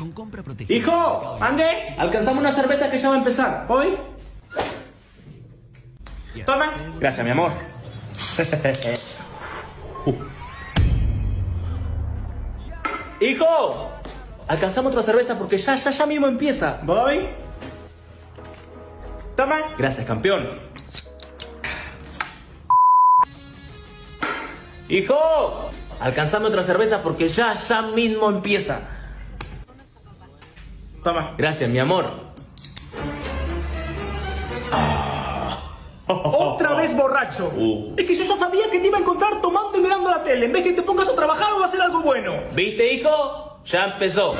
Con compra protegida. Hijo, ande, alcanzamos una cerveza que ya va a empezar. ¿Voy? Toma. Gracias, mi amor. Hijo, alcanzamos otra cerveza porque ya, ya, ya mismo empieza. ¿Voy? Toma. Gracias, campeón. Hijo, alcanzame otra cerveza porque ya, ya mismo empieza. Toma. Gracias, mi amor. Otra vez borracho. Uh. Es que yo ya sabía que te iba a encontrar tomando y mirando la tele. En vez que te pongas a trabajar o a hacer algo bueno. ¿Viste, hijo? Ya empezó.